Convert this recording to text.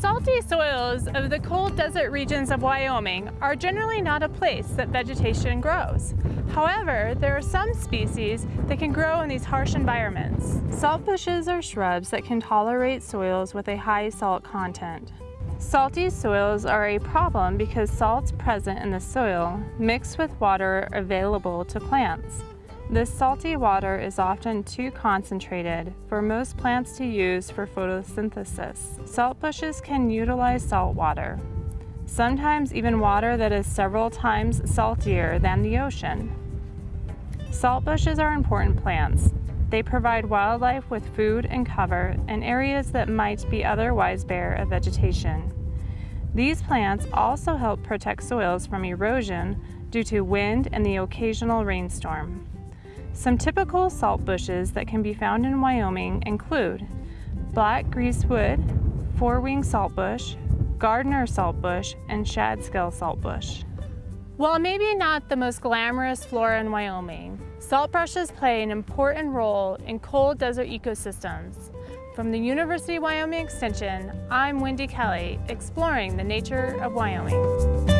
salty soils of the cold desert regions of Wyoming are generally not a place that vegetation grows. However, there are some species that can grow in these harsh environments. Salt bushes are shrubs that can tolerate soils with a high salt content. Salty soils are a problem because salts present in the soil mix with water available to plants. This salty water is often too concentrated for most plants to use for photosynthesis. Salt bushes can utilize salt water, sometimes even water that is several times saltier than the ocean. Salt bushes are important plants. They provide wildlife with food and cover in areas that might be otherwise bare of vegetation. These plants also help protect soils from erosion due to wind and the occasional rainstorm. Some typical salt bushes that can be found in Wyoming include black greasewood, four-wing saltbush, Gardner saltbush, and shad-scale saltbush. While maybe not the most glamorous flora in Wyoming, salt brushes play an important role in cold desert ecosystems. From the University of Wyoming Extension, I'm Wendy Kelly, exploring the nature of Wyoming.